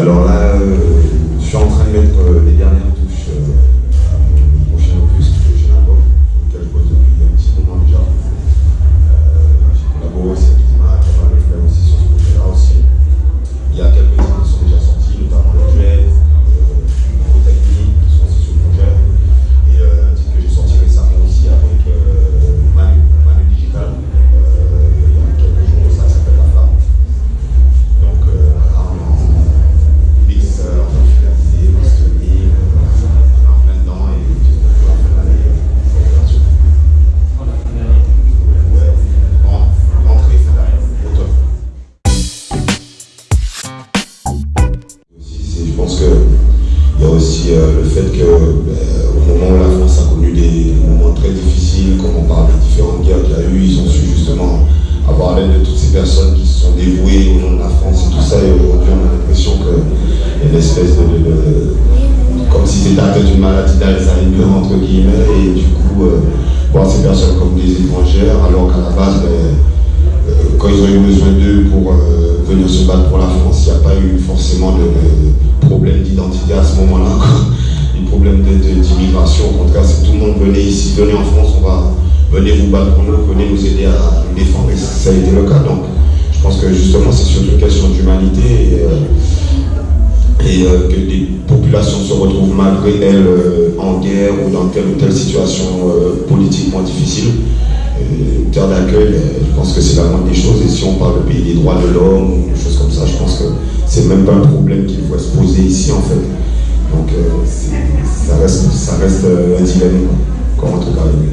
Alors là, euh, je suis en train de mettre euh, les dernières touches il y a aussi euh, le fait que euh, au moment où la France a connu des moments très difficiles, comme on parle des différentes guerres qu'il y a eu, ils ont su justement avoir l'aide de toutes ces personnes qui se sont dévouées au nom de la France et tout ça. Et aujourd'hui, on a l'impression qu'il y a une espèce de, comme si c'était atteint d'une maladie d'Alzheimer entre guillemets, et du coup, euh, voir ces personnes comme des étrangères, alors qu'à la base, ben, quand ils ont eu besoin d'eux pour venir se battre pour la France, il n'y a pas eu forcément de, problème d'identité à ce moment-là. Ni problème de- de- d'immigration. Au contraire, c'est tout le monde venez ici, venez en France, on va venez vous battre pour nous, venez nous aider à nous défendre. Et ça a été le cas. Donc, je pense que justement, c'est surtout une question d'humanité. Et, euh, euh, que des populations se retrouvent malgré elles euh, en guerre ou dans telle ou telle situation politiquement difficile. D'accueil, je pense que c'est la moindre des choses. Et si on parle de pays des droits de l'homme ou des choses comme ça, je pense que c'est même pas un problème qu'il faut se poser ici en fait. Donc euh, ça reste, ça reste euh, un dilemme, comme arrivé.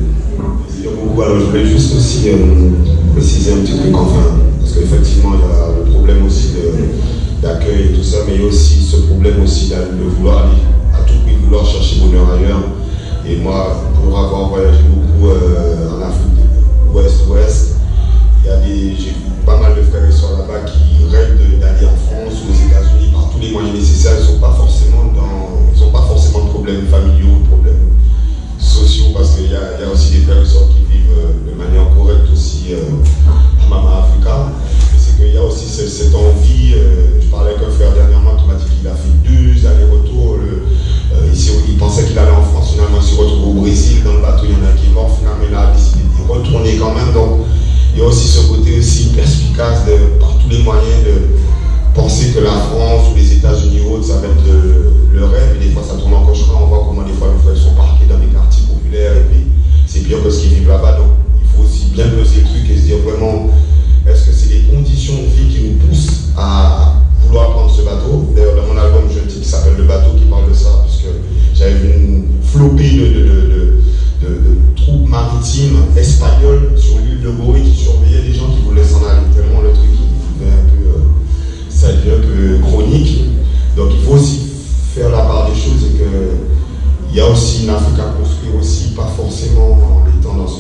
Il y a beaucoup. Alors je voulais juste aussi euh, préciser un petit truc enfin, parce qu'effectivement il y a le problème aussi d'accueil et tout ça, mais il y a aussi ce problème aussi de, vouloir aller à tout prix vouloir chercher bonheur ailleurs. Et moi, pour avoir voyagé beaucoup en Afrique ouest-ouest, il y a des, j'ai vu pas mal de frères et sœurs là-bas qui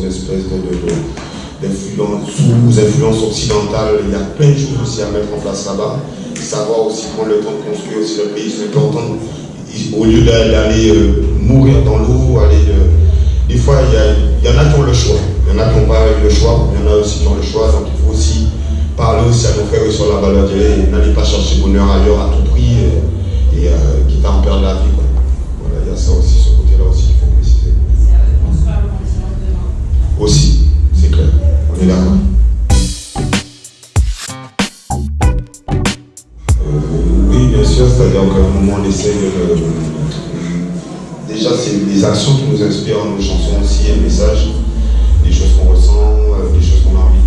espèce de, d'influence, sous influence occidentale. Il y a plein de choses aussi à mettre en place là-bas. Savoir aussi prendre le temps de construire aussi le pays. C'est important. Au lieu d'a- d'aller euh, mourir dans l'eau, aller euh, des fois, il y, y en a qui ont le choix. Il y en a qui n'ont pas le choix. Il y en a aussi qui ont le choix. Donc, il faut aussi parler aussi à nos frères sur la valeur de n'allez pas chercher bonheur ailleurs à tout prix et, et euh, quitte à en perdre la vie. Voilà, il y a ça aussi Aussi, c'est clair. On est d'accord. Euh, oui, bien sûr, c'est-à-dire qu'à un moment, on essaie de. déjà, c'est les actions qui nous inspirent nos chansons aussi, un message, des choses qu'on ressent, euh, des choses qu'on a envie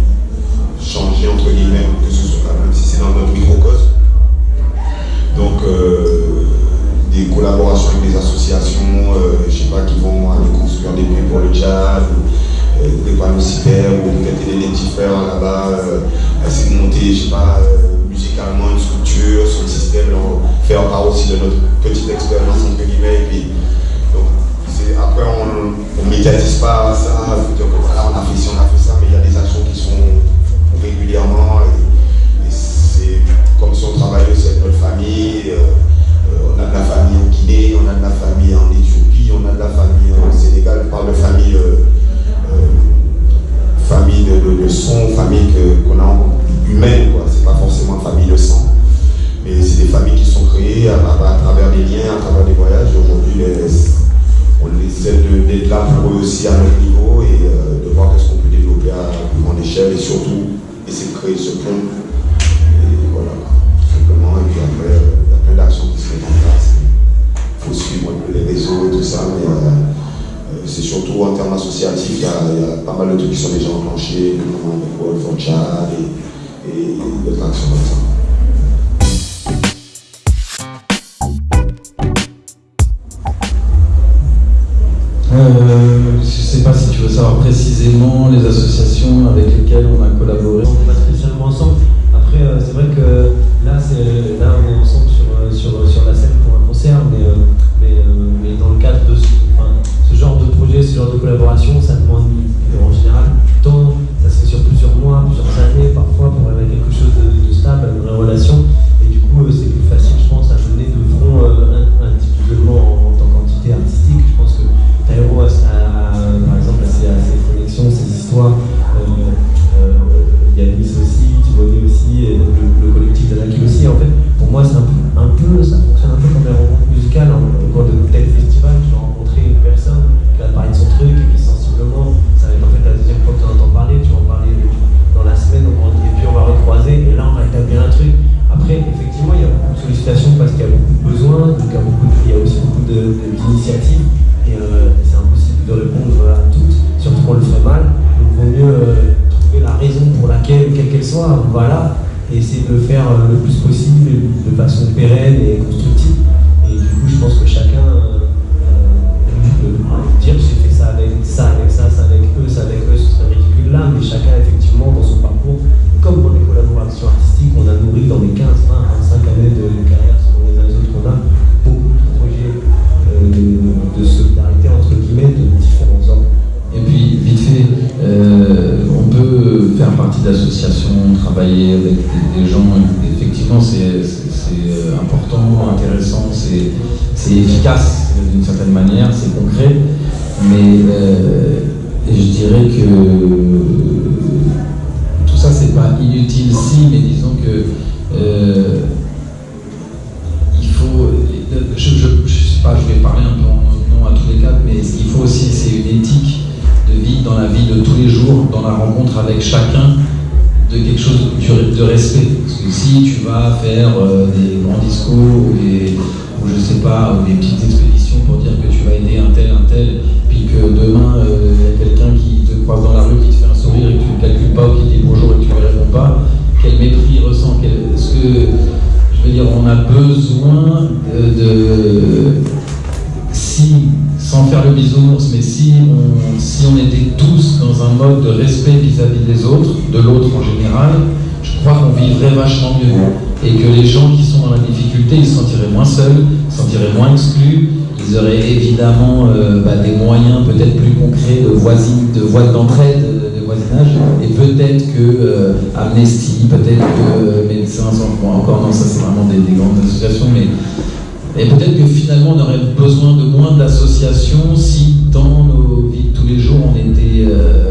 de changer, entre guillemets, que ce soit, même si c'est dans notre faire part aussi de notre petite expérience, entre guillemets, et puis, après, on ne médiatise pas ça, voilà, on a fait ci, on a fait ça, mais il y a des actions qui sont régulièrement, et, c'est comme si on travaillait aussi avec notre famille, euh, on a de la famille en Guinée, d'être là pour eux aussi à notre niveau et euh, de voir qu'est-ce qu'on peut développer à plus grande échelle et surtout essayer de créer ce pont. Et voilà, simplement. Et puis après, euh, il y a plein d'actions qui se mettent en place. Il faut suivre les réseaux et tout ça, mais euh, c'est surtout en termes associatifs, il y, a, pas mal de trucs qui sont déjà enclenchés, notamment avec World for Chad et, et d'autres actions comme ça. On a collaboré. Besoins, donc il y a, beaucoup il y a aussi beaucoup d'initiatives. Et euh, c'est impossible de répondre à toutes, surtout qu'on le ferait mal. Donc il vaut mieux euh, trouver la raison pour laquelle, quelle qu'elle soit, voilà, et essayer de le faire euh, le plus possible, de façon pérenne et constructive. Et du coup, je pense que chacun travailler avec des, gens. Effectivement, c'est euh, important, intéressant, c'est efficace d'une certaine manière, c'est concret. Mais euh, je dirais que tout ça, c'est pas inutile si, mais disons que il faut. Je, je vais parler un peu en nom à tous les cas, mais ce qu'il faut aussi, c'est une éthique de vie dans la vie de tous les jours, dans la rencontre avec chacun, de quelque chose de respect. Parce que si tu vas faire euh, des grands discours ou, des, ou je sais pas, ou des petites expéditions pour dire que tu vas aider un tel, un tel, puis que demain euh, il y a quelqu'un qui te croise dans la rue, qui te fait un sourire et que tu ne calcules pas, ou qui dit bonjour et que tu ne lui réponds pas, quel mépris il ressent, est-ce que je veux dire, on a besoin de, si, sans faire le bisounours, mais si on, si on était tous dans un mode de respect vis-à-vis des autres, de l'autre en général, je crois qu'on vivrait vachement mieux. Et que les gens qui sont dans la difficulté, ils se sentiraient moins seuls, se sentiraient moins exclus, ils auraient évidemment euh, bah, des moyens peut-être plus concrets de voisine, de voie d'entraide, et peut-être que euh, Amnesty, peut-être que euh, Médecins encore non, ça c'est vraiment des, grandes associations, mais et peut-être finalement on aurait besoin de moins d'associations si dans nos vies de tous les jours on était euh,